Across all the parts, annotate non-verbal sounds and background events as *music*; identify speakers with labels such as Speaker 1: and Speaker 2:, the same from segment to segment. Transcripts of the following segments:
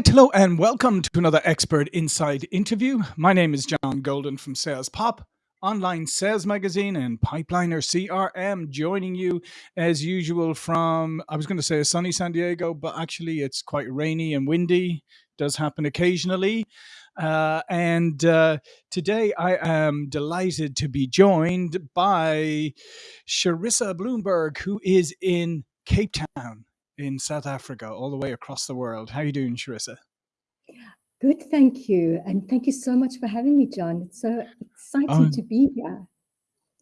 Speaker 1: right, hello, and welcome to another Expert Insights interview. My name is John Golden from Sales Pop, online sales magazine, and Pipeliner CRM, joining you as usual from, I was going to say a sunny San Diego, but actually it's quite rainy and windy, does happen occasionally. Uh, and uh, today I am delighted to be joined by Charissa Bloomberg, who is in Cape Town in South Africa, all the way across the world. How are you doing, Charissa?
Speaker 2: Good, thank you. And thank you so much for having me, John. It's so exciting oh, to be here.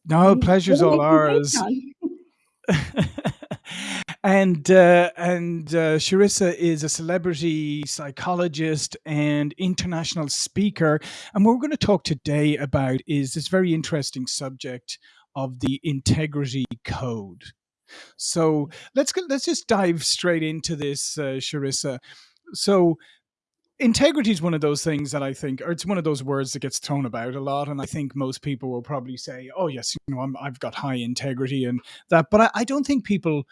Speaker 1: No, pleasure's all ours. *laughs* and uh, and uh, Charissa is a celebrity psychologist and international speaker. And what we're going to talk today about is this very interesting subject of the integrity code. So let's let's just dive straight into this, uh, Charissa. So integrity is one of those things that I think, or it's one of those words that gets thrown about a lot, and I think most people will probably say, "Oh yes, you know, i have got high integrity and that," but I, I don't think people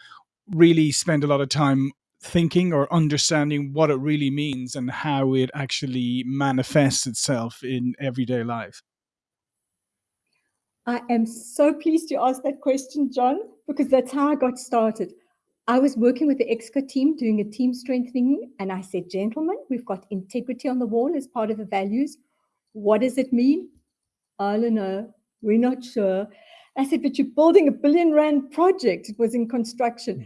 Speaker 1: really spend a lot of time thinking or understanding what it really means and how it actually manifests itself in everyday life.
Speaker 2: I am so pleased you asked that question, John, because that's how I got started. I was working with the EXCO team doing a team strengthening, and I said, Gentlemen, we've got integrity on the wall as part of the values. What does it mean? I don't know. We're not sure. I said, But you're building a billion rand project. It was in construction, hmm.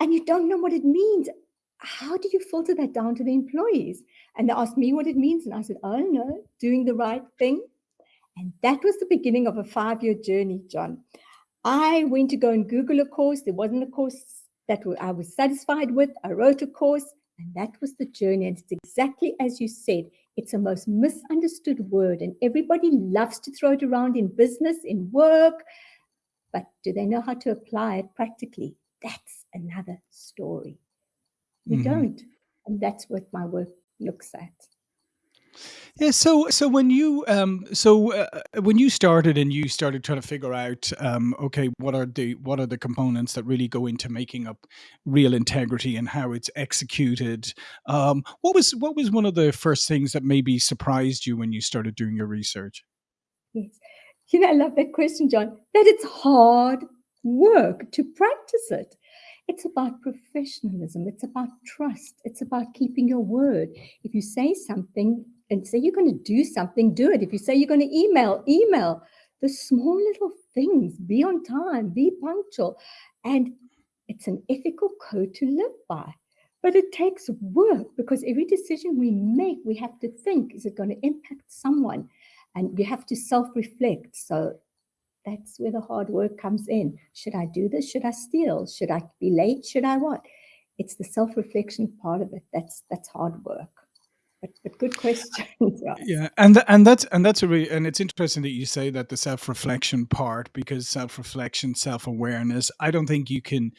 Speaker 2: and you don't know what it means. How do you filter that down to the employees? And they asked me what it means, and I said, I don't know, doing the right thing and that was the beginning of a five year journey, John. I went to go and Google a course. There wasn't a course that I was satisfied with. I wrote a course, and that was the journey. And it's exactly as you said it's a most misunderstood word, and everybody loves to throw it around in business, in work. But do they know how to apply it practically? That's another story. We mm-hmm. don't. And that's what my work looks at.
Speaker 1: Yeah. So, so when you, um, so uh, uh, when you started and you started trying to figure out, um, okay, what are the what are the components that really go into making up real integrity and how it's executed? Um, what was what was one of the first things that maybe surprised you when you started doing your research?
Speaker 2: Yes. You know, I love that question, John. That it's hard work to practice it. It's about professionalism. It's about trust. It's about keeping your word. If you say something, and say you're going to do something, do it. If you say you're going to email, email. The small little things, be on time, be punctual. And it's an ethical code to live by. But it takes work because every decision we make, we have to think is it going to impact someone? And we have to self reflect. So that's where the hard work comes in. Should I do this? Should I steal? Should I be late? Should I what? It's the self reflection part of it. That's that's hard work but, but good question. *laughs*
Speaker 1: yeah. yeah, and and that's and that's a really and it's interesting that you say that the self reflection part because self reflection, self awareness. I don't think you can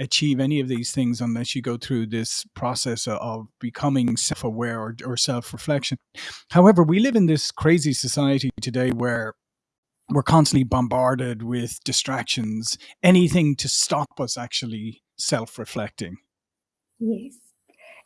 Speaker 1: achieve any of these things unless you go through this process of becoming self aware or, or self reflection. However, we live in this crazy society today where we're constantly bombarded with distractions, anything to stop us actually self reflecting.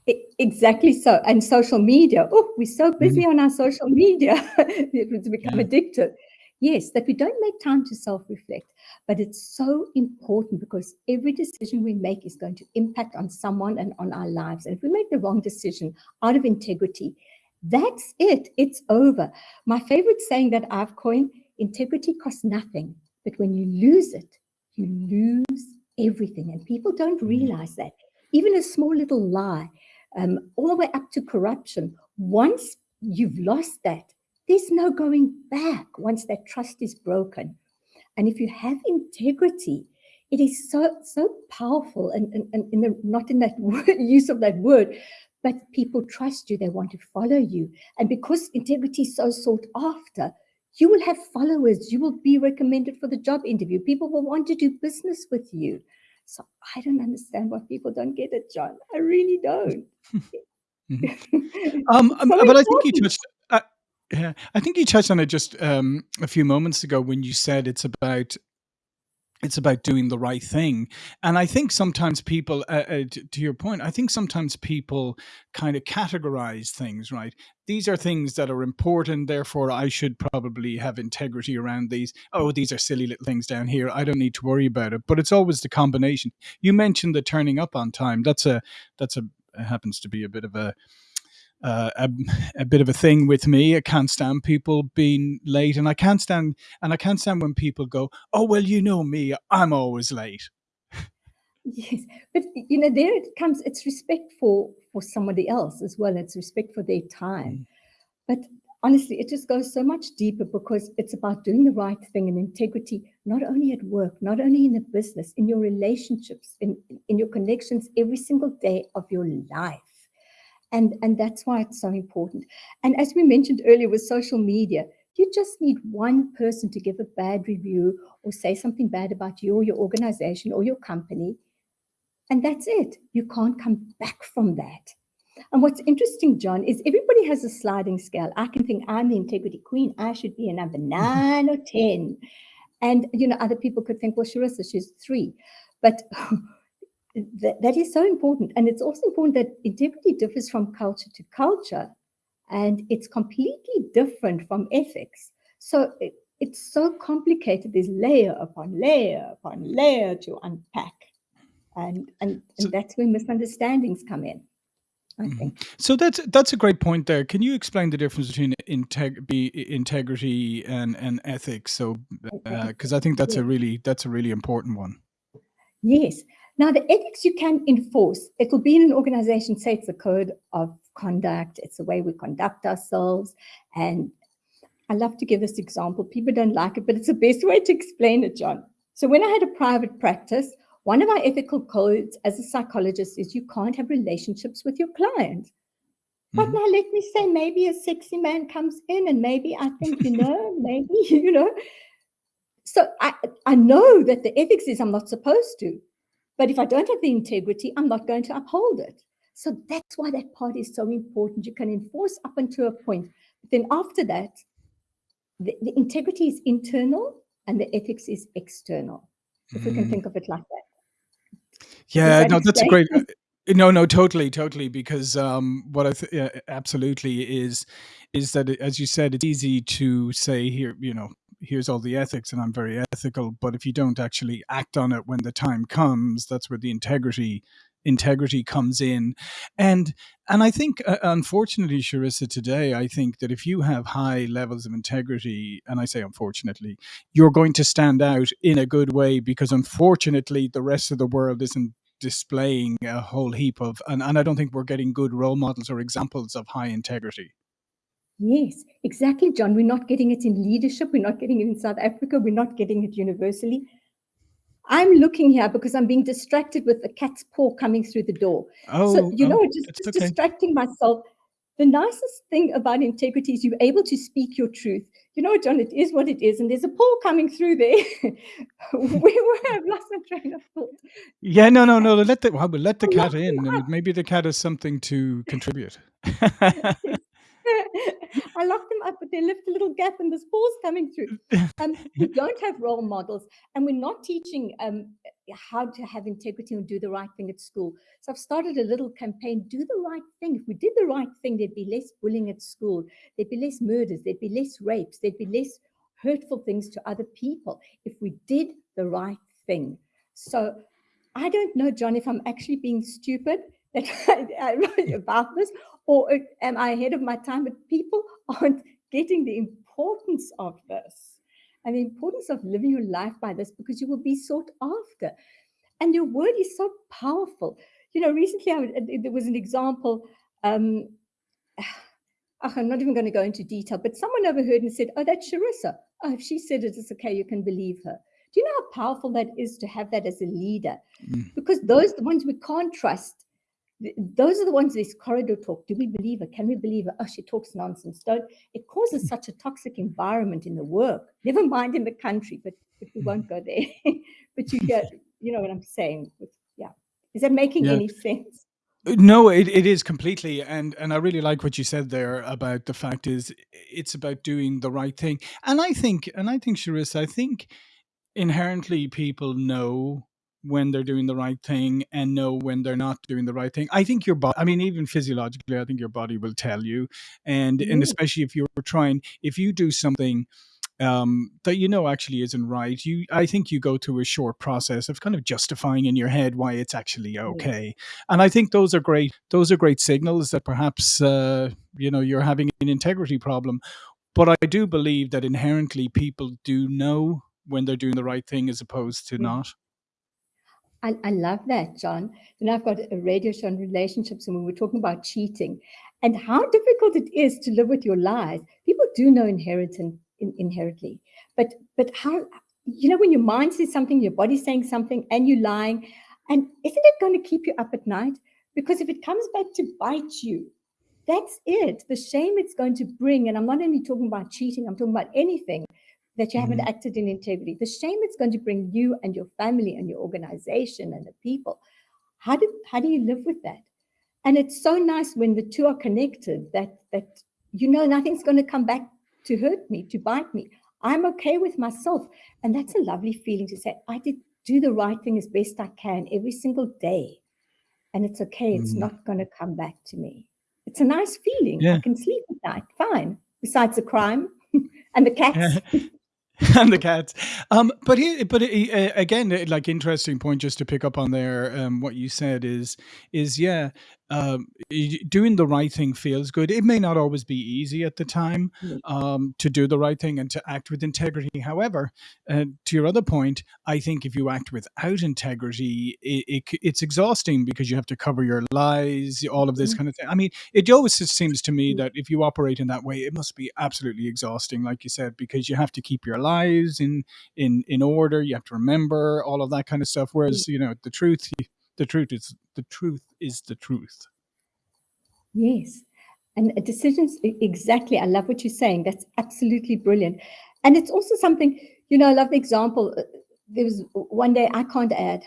Speaker 2: Exactly so. And social media. Oh, we're so busy mm. on our social media. *laughs* it's become yeah. addictive. Yes, that we don't make time to self reflect. But it's so important because every decision we make is going to impact on someone and on our lives. And if we make the wrong decision out of integrity, that's it. It's over. My favorite saying that I've coined integrity costs nothing. But when you lose it, you lose everything. And people don't mm. realize that. Even a small little lie um, all the way up to corruption. Once you've lost that, there's no going back once that trust is broken. And if you have integrity, it is so so powerful and, and, and in the, not in that *laughs* word, use of that word, but people trust you, they want to follow you. And because integrity is so sought after, you will have followers, you will be recommended for the job interview. People will want to do business with you. So I don't understand why people don't get it, John. I really don't.
Speaker 1: mm-hmm. um, *laughs* um so but I think you touched. Uh, yeah, I think you touched on it just um, a few moments ago when you said it's about it's about doing the right thing. And i think sometimes people uh, uh, to, to, your point i think sometimes people kind of categorize things right? These are things that are important therefore i should probably have integrity around these. Oh these are silly little things down here i don't need to worry about it. But it's always the combination. You mentioned the turning up on time. That's a that's a happens to be a bit of a uh, a, a, bit of a thing with me. I can't stand people being late, and I can't stand and I can't stand when people go, "Oh well, you know me, I'm always late."
Speaker 2: Yes, but you know, there it comes. It's respect for for somebody else as well. It's respect for their time. Mm. But honestly, it just goes so much deeper because it's about doing the right thing and integrity, not only at work, not only in the business, in your relationships, in in your connections every single day of your life. And, and that's why it's so important. And as we mentioned earlier with social media, you just need one person to give a bad review or say something bad about you or your organization or your company. And that's it. You can't come back from that. And what's interesting, John, is everybody has a sliding scale. I can think I'm the integrity queen. I should be a number *laughs* nine or 10. And, you know, other people could think, well, Charissa, she's three. But *laughs* that, that is so important. And it's also important that integrity differs from culture to culture and it's completely different from ethics. So it, it's so complicated. There's layer upon layer upon layer to unpack. And, and, so, and that's where misunderstandings come in. I mm-hmm. think.
Speaker 1: So that's that's a great point there. Can you explain the difference between integ- be, integrity and, and ethics? So, because uh, I think that's a really that's a really important one.
Speaker 2: Yes. Now, the ethics you can enforce, it will be in an organization, say it's a code of conduct, it's the way we conduct ourselves. And I love to give this example. People don't like it, but it's the best way to explain it, John. So when I had a private practice, one of our ethical codes as a psychologist is you can't have relationships with your client. But mm-hmm. now let me say, maybe a sexy man comes in and maybe I think, you know, *laughs* maybe, *laughs* you know. So I, I know that the ethics is I'm not supposed to. But if I don't have the integrity, I'm not going to uphold it. So that's why that part is so important. You can enforce up until a point. But then after that, the, the integrity is internal and the ethics is external. If mm. we can mm. think of it like that.
Speaker 1: Yeah, that no, that's a great. Uh, no, no, totally, totally. Because um, what I th- absolutely is is that as you said, it's easy to say here, you know, here's all the ethics and I'm very ethical. But if you don't actually act on it when the time comes, that's where the integrity integrity comes in and and i think uh, unfortunately charissa today i think that if you have high levels of integrity and i say unfortunately you're going to stand out in a good way because unfortunately the rest of the world isn't displaying a whole heap of and, and i don't think we're getting good role models or examples of high integrity
Speaker 2: Yes, exactly, John. We're not getting it in leadership. We're not getting it in South Africa. We're not getting it universally. I'm looking here because I'm being distracted with the cat's paw coming through the door. Oh, so, you oh, know, just, just okay. distracting myself. The nicest thing about integrity is you're able to speak your truth. You know, John, it is what it is, and there's a paw coming through there. *laughs* we have lost a train of thought.
Speaker 1: Yeah, no, no, no. Let the well, let the *laughs* cat in. And maybe the cat has something to contribute. *laughs*
Speaker 2: I locked them up, but they left a little gap and the spores coming through. Um, we don't have role models, and we're not teaching um, how to have integrity and do the right thing at school. So I've started a little campaign do the right thing. If we did the right thing, there'd be less bullying at school, there'd be less murders, there'd be less rapes, there'd be less hurtful things to other people if we did the right thing. So I don't know, John, if I'm actually being stupid that *laughs* I, about this, or uh, am I ahead of my time? But people aren't getting the importance of this and the importance of living your life by this because you will be sought after. And your word is so powerful. You know, recently I, there was an example. Um, *sighs* I'm not even going to go into detail, but someone overheard and said, Oh, that's Charissa. Oh, if she said it, it's okay, you can believe her. Do you know how powerful that is to have that as a leader? Mm. Because those the ones we can't trust those are the ones this corridor talk. Do we believe her? Can we believe her? Oh, she talks nonsense. Don't it causes hmm. such a toxic environment in the work, never mind in the country, but, but we won't hmm. go there. *laughs* but you get, you know what I'm saying. Yeah. Is that making yeah. any sense?
Speaker 1: No, it, it is completely, and and I really like what you said there about the fact is it's about doing the right thing, and I think and I think Charissa, I think inherently people know when they're doing the right thing and know when they're not doing the right thing. I think your body, I mean, even physiologically, I think your body will tell you. And and especially if you're trying, if you do something um, that you know actually isn't right, you I think you go through a short process of kind of justifying in your head why it's actually okay. And I think those are great. Those are great signals that perhaps uh, you know you're having an integrity problem. But I do believe that inherently people do know when they're doing the right thing as opposed to not.
Speaker 2: I, I love that, John. And I've got a radio show on relationships, and we were talking about cheating and how difficult it is to live with your lies. People do know in, inherently, but but how you know when your mind says something, your body's saying something, and you're lying, and isn't it going to keep you up at night? Because if it comes back to bite you, that's it. The shame it's going to bring, and I'm not only talking about cheating, I'm talking about anything that you haven't
Speaker 1: Mhm.
Speaker 2: acted in integrity. The shame it's going to bring you and your family and your organization and the people. How do how do you live with that? And it's so nice when the two are connected that that you know nothing's going to come back to hurt me, to bite me. I'm okay with myself. And that's a lovely feeling to say, I did do the right thing as best I can every single day. And it's okay, it's
Speaker 1: Mm.
Speaker 2: not going to come back to me. It's a nice feeling. I can sleep at night, fine. Besides the crime *laughs* and the cats. *laughs* *laughs* *laughs*
Speaker 1: and the cats. Um, but here, but uh, again, uh, like interesting point just to pick up on there. Um, what you said is is yeah, um, doing the right thing feels good. It may not always be easy at the time um, to do the right thing and to act with integrity. However, uh, to your other point, I think if you act without integrity, it, it it's exhausting because you have to cover your lies, all of this
Speaker 2: mhm,
Speaker 1: kind of thing. I mean, it always seems to me that if you operate in that way, it must be absolutely exhausting, like you said, because you have to keep your lives in in in order. You have to remember all of that kind of stuff. Whereas, you know, the truth, the truth is the truth is the truth.
Speaker 2: Yes. And decisions, exactly. I love what you're saying. That's absolutely brilliant. And it's also something, you know, I love the example. uh, There was one day I can't add,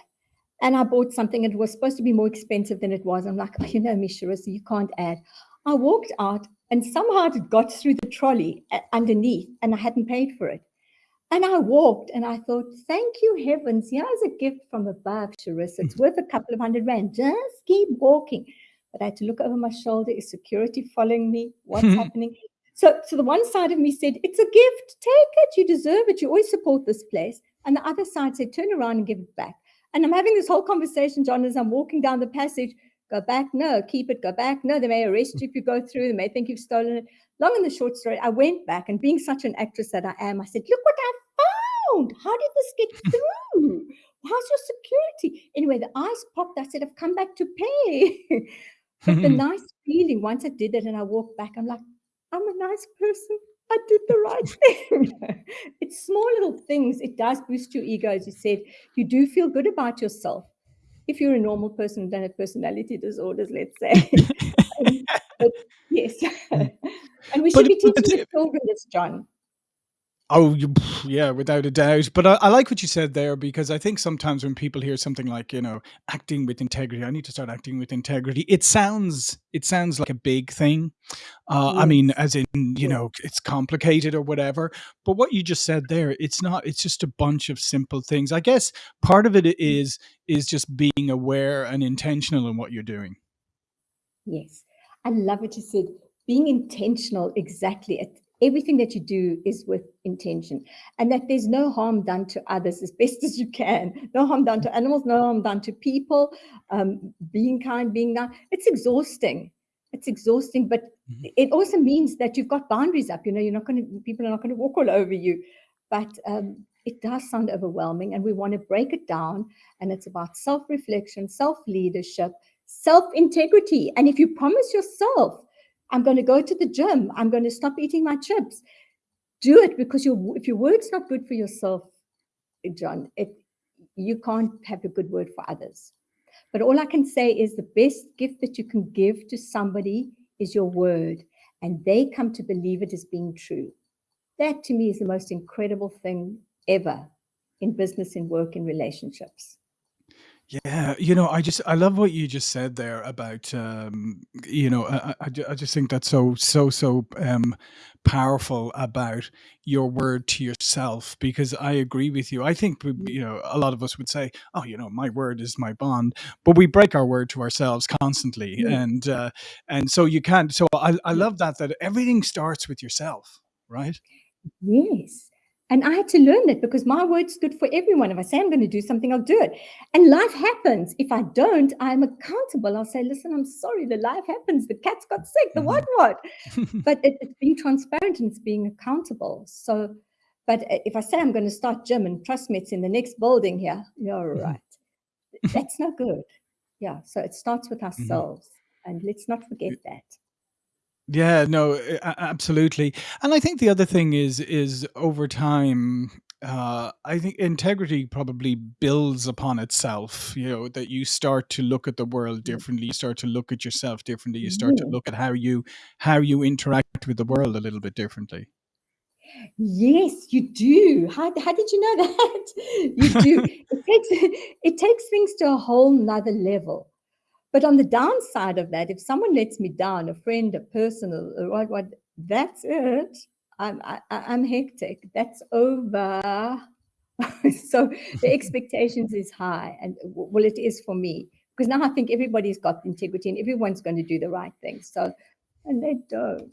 Speaker 2: and I bought something it was supposed to be more expensive than it was. I'm like, oh, you know, me, Charissa, you can't add. I walked out and somehow it got through the trolley uh, underneath and I hadn't paid for it. And I walked and I thought, thank you, heavens. Here's a gift from above, Charissa. It's mm-hmm. worth a couple of hundred rand. Just keep walking. But I had to look over my shoulder. Is security following me? What's *laughs* happening? So, so the one side of me said, it's a gift. Take it. You deserve it. You always support this place. And the other side said, turn around and give it back. And I'm having this whole conversation, John, as I'm walking down the passage. Go back. No, keep it. Go back. No, they may arrest you if you go through. They may think you've stolen it long and the short story, I went back and being such an actress that I am, I said, look what I found. How did this get *laughs* through? How's your security? Anyway, the eyes popped. I said, I've come back to pay. *laughs* but the *laughs* nice feeling, once I did it and I walked back, I'm like, I'm a nice person. I did the right thing. it's small little things. It does boost your ego, as you said. You do feel good about yourself. If you're a normal person don't have personality disorders, let's say. Um, but yes. And we should
Speaker 1: but
Speaker 2: be teaching the children this, John.
Speaker 1: Oh, yeah, without a doubt. But I, I like what you said there because I think sometimes when people hear something like, you know, acting with integrity, I need to start acting with integrity. It sounds, it sounds like a big thing. Uh, I mean, as in, you know, it's complicated or whatever. But what you just said there, it's not. It's just a bunch of simple things. I guess part of it is is just being aware and intentional in what you're doing.
Speaker 2: yes. I love what you said. Being intentional, exactly. It, everything that you do is with intention, and that there's no harm done to others as *laughs* best as you can. No harm done to animals, no harm done to people. Um, being kind, being nice. It's exhausting. It's exhausting, but
Speaker 1: Mhm.
Speaker 2: it also means that you've got boundaries up. You know, you're not going to. People are not going to walk all over you. But um, it does sound overwhelming, and we want to break it down. And it's about self-reflection, self-leadership self integrity. And if you promise yourself, I'm going to go to the gym, I'm going to stop eating my chips, do it because your if your word's not good for yourself, eh, John, it you can't have a good word for others. But all I can say is the best gift that you can give to somebody is your word, and they come to believe it as being true. That to me is the most incredible thing ever in business, in work, in relationships.
Speaker 1: Yeah, you know, I just I love what you just said there about um, you know, I, I, I ju- I just think that's so so so um powerful about your word to yourself because I agree with you. I think we- you know a lot of us would say, "Oh, you know, my word is my bond," but we break our word to ourselves constantly,
Speaker 2: Yes,
Speaker 1: and uh, and so you can't. So I I love that that everything starts with yourself, right?
Speaker 2: Yes. And I had to learn that because my word's good for everyone. If I say I'm going to do something, I'll do it. And life happens. If I don't, I'm accountable. I'll say, listen, I'm sorry, the life happens. The cat's got sick, the what
Speaker 1: hmm
Speaker 2: what. *laughs* But it, it's being transparent and it's being accountable. So, but uh, if I say I'm going to start gym and trust me, it's in the next building here, you're right. That's not good. Yeah. So it starts with ourselves. And let's not forget that.
Speaker 1: Yeah, no, a- absolutely. And I think the other thing is is over time, uh, I think integrity probably builds upon itself. You know, that you start to look at the world differently, you start to look at yourself differently, you start to look at how you how you interact with the world a little bit differently.
Speaker 2: Yes, you do. How, how did you know *laughs* that? You do. It takes *laughs* it takes things to a whole nother level. But on the downside of that, if someone lets me down, a friend, a person, what, what, that's it. I'm I, I- I'm hectic. That's over. *laughs* so the expectations is high, and well, it is for me because now I think everybody's got integrity and everyone's going to do the right thing. So, and they don't.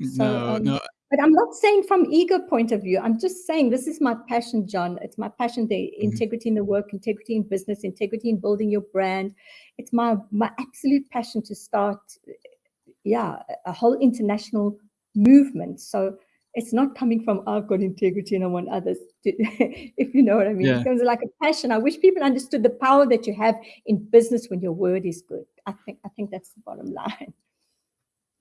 Speaker 2: So,
Speaker 1: No,
Speaker 2: um,
Speaker 1: no.
Speaker 2: But I'm not saying from ego point of view. I'm just saying this is my passion, John. It's my passion, the
Speaker 1: mhm.
Speaker 2: integrity in the work, integrity in business, integrity in building your brand. It's my my absolute passion to start, yeah, a whole international movement. So it's not coming from I've got integrity and I want others to, *laughs* if you know what I mean. It
Speaker 1: Yeah.
Speaker 2: comes like a passion. I wish people understood the power that you have in business when your word is good. I think I think that's the bottom *laughs* line.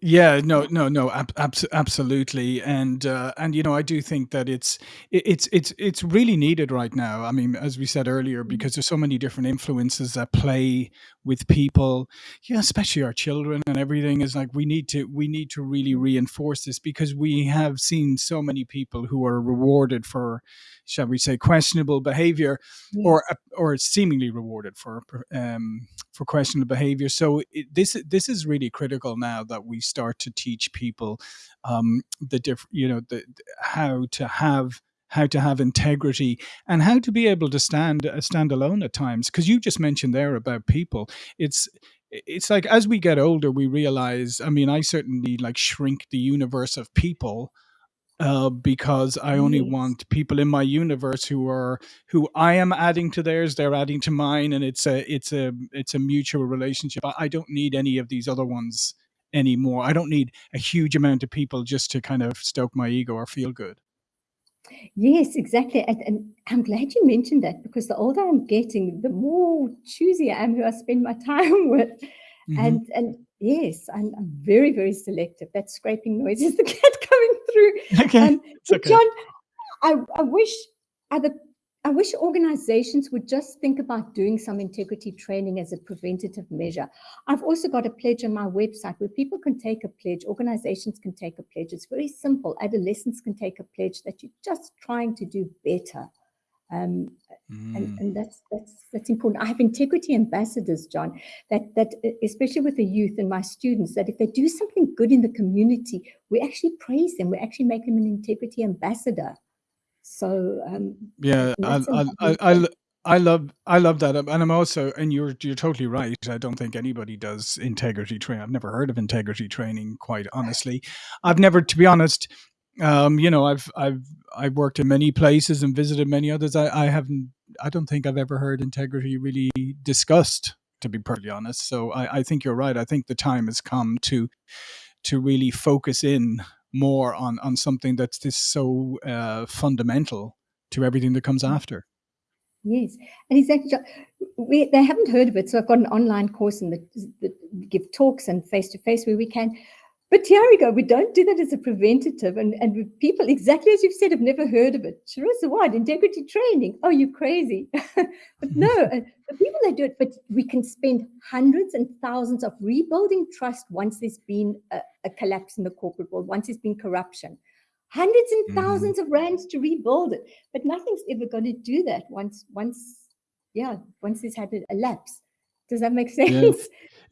Speaker 1: Yeah, no, no, no, ab abs absolutely, and, uh, and, you know, I do think that it's it's it's it's really needed right now. I mean, as we said earlier,
Speaker 2: Mm,
Speaker 1: because there's so many different influences that play with people, yeah, especially our children and everything is like we need to we need to really
Speaker 2: mm,
Speaker 1: reinforce this because we have seen so many people who are rewarded for, shall we say, questionable behavior or uh, or seemingly rewarded for um, for questionable behavior. So it, this this is really critical now that we start to teach people um, the different, you know, the how to have how to have integrity and how to be able to stand uh, stand alone at times. Because you just mentioned there about people, it's it's like as we get older, we realize. I mean, I certainly like shrink the universe of people uh, because I only want people in my universe who are who I am adding to theirs, they're adding to mine, and it's a it's a it's a mutual relationship. I, I don't need any of these other ones anymore. I don't need a huge amount of people just to kind of stoke my ego or feel good.
Speaker 2: Yes, exactly. And, and I'm glad you mentioned that because the older I'm getting, the more choosy I am who I spend my *laughs* time with.
Speaker 1: hmm
Speaker 2: And and yes, I'm, I'm very, very selective. That scraping noise is the *laughs* cat through.
Speaker 1: Okay,
Speaker 2: Um,
Speaker 1: okay.
Speaker 2: John, I, I wish other I wish organizations would just think about doing some integrity training as a preventative measure. I've also got a pledge on my website where people can take a pledge, organizations can take a pledge. It's very simple. Adolescents can take a pledge that you're just trying to do better. Um, and,
Speaker 1: Mm.
Speaker 2: and that's that's that's important. I have integrity ambassadors, John, that that especially with the youth and my students, that if they do something good in the community, we actually praise them. We actually make them an integrity ambassador. So, um,
Speaker 1: Yeah, I I I I I love I love that, um, and I'm also and you're you're totally right. I don't think anybody does integrity training. I've never heard of integrity training, quite honestly. I've never, to be honest, um, you know, I've I've I've worked in many places and visited many others. I I haven't. I don't think I've ever heard integrity really discussed, to be perfectly honest. So I I think you're right. I think the time has come to to really focus in more on on something that's just so uh, fundamental to everything that comes after.
Speaker 2: Yes, and exactly. We, they haven't heard of it, so I've got an online course and the, that we give talks and face to face where we can. But here we go. We don't do that as a preventative, and and people exactly as you've said have never heard of it. Charissa, what integrity training? Oh, you're crazy? *laughs* but no, *laughs* the people that do it. But we can spend hundreds and thousands of rebuilding trust once there's been a, a collapse in the corporate world, once there's been corruption, hundreds and
Speaker 1: Mhm.
Speaker 2: thousands of rands to rebuild it but nothing's ever going to do that once once yeah, once it's had a lapse. Does that make sense? Yeah.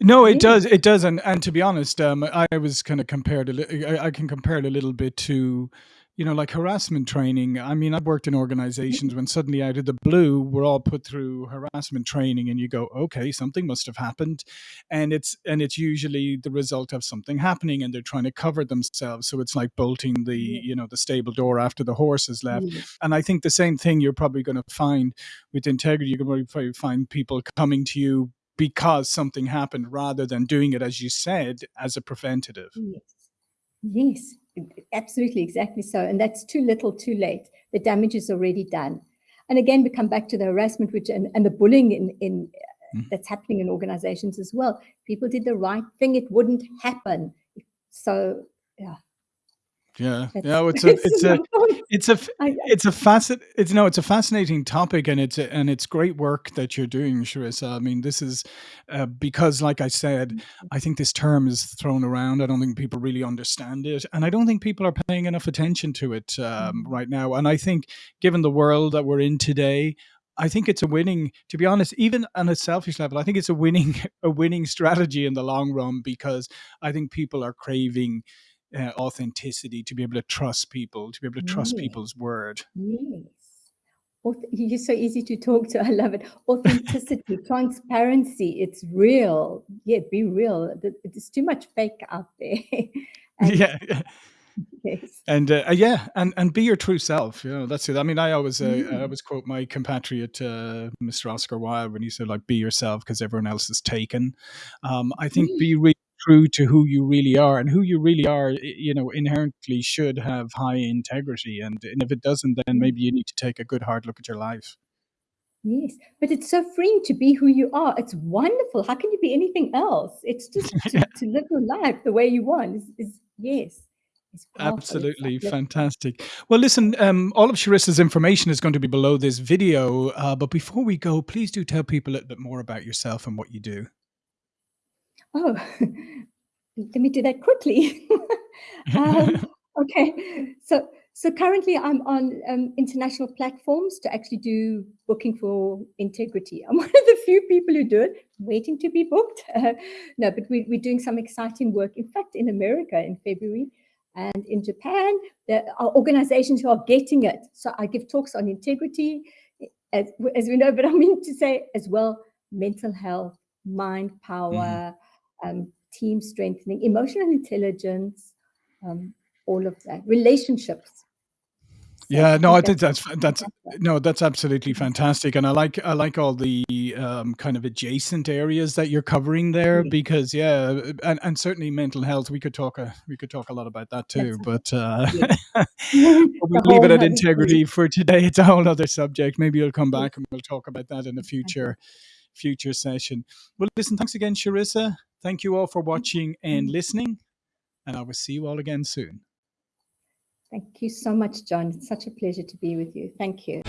Speaker 1: No, it does. It does. And and to be honest, um, I was kind of compared. A li- I, I can compare it a little bit to you know, like harassment training. I mean, I've worked in organizations when suddenly out of the blue, we're all put through harassment training and you go, okay, something must have happened. And it's, and it's usually the result of something happening and they're trying to cover themselves. So it's like bolting the, you know, the stable door after the horse has left. And I think the same thing you're probably going to find with integrity. You're going to find people coming to you because something happened rather than doing it, as you said, as a preventative.
Speaker 2: Yes. Yes, absolutely, exactly so. And that's too little, too late. The damage is already done. And again, we come back to the harassment, which and, and the bullying in, in mm. that's happening in organizations as well. People did the right thing; it wouldn't happen. So, yeah,
Speaker 1: yeah, yeah. It's *laughs* a, it's a, it's a, it's a facet. It's no, it's a fascinating topic, and it's a, and it's great work that you're doing, Charissa. I mean, this is uh, because, like I said, mm-hmm. I think this term is thrown around. I don't think people really understand it, and I don't think people are paying enough attention to it um, mm-hmm. right now. And I think, given the world that we're in today, I think it's a winning, to be honest, even on a selfish level, I think it's a winning, *laughs* a winning strategy in the long run because I think people are craving uh, authenticity, to be able to trust people, to be able to trust yes. people's word.
Speaker 2: Yes. You're so easy to talk to. *laughs* I love it. Authenticity, *laughs* transparency. It's real. Yeah, be real. There's too much fake out there. *laughs*
Speaker 1: and, yeah. Yes. And uh, yeah, and and be your true self. You know, that's it. I mean, I always uh, mm. I always quote my compatriot uh, Mr. Oscar Wilde when he said like, "Be yourself because everyone else is taken." Um, I think mm. be really true to who you really are and who you really are you know inherently should have high integrity and, and if it doesn't then mm. maybe you need to take a good hard look at your life
Speaker 2: yes but it's so freeing to be who you are it's wonderful how can you be anything else it's just to, *laughs* to live your life the way you want is, is yes
Speaker 1: Absolutely fantastic. Well, listen, um, all of Charissa's information is going to be below this video. Uh, but before we go, please do tell people a little bit more about yourself and what you do.
Speaker 2: Oh, *laughs* let me do that quickly. *laughs* um, okay, so so currently I'm on um, international platforms to actually do booking for integrity. I'm *laughs* one of the few people who do it, waiting to be booked. Uh, no, but we, we're doing some exciting work. In fact, in America in February and in Japan, there are organizations who are getting it. So I give talks on integrity, as, as we know, but I mean to say as well, mental health, mind power, mm um, team strengthening, emotional intelligence, um, all of that, relationships.
Speaker 1: yeah, no, I think that's that's no, that's absolutely fantastic, and I like I like all the um, kind of adjacent areas that you're covering there yeah. because yeah, and, and certainly mental health. We could talk a we could talk a lot about that too, that's but uh, yeah. *laughs* *laughs* we'll leave it at integrity for today. *laughs* It's a whole other subject. Maybe you'll come back and we'll talk about that in a future future session. Well, listen, thanks again, Charissa. Thank you all for watching and listening, and I will see you all again soon.
Speaker 2: Thank you so much, John. It's such a pleasure to be with you. Thank you.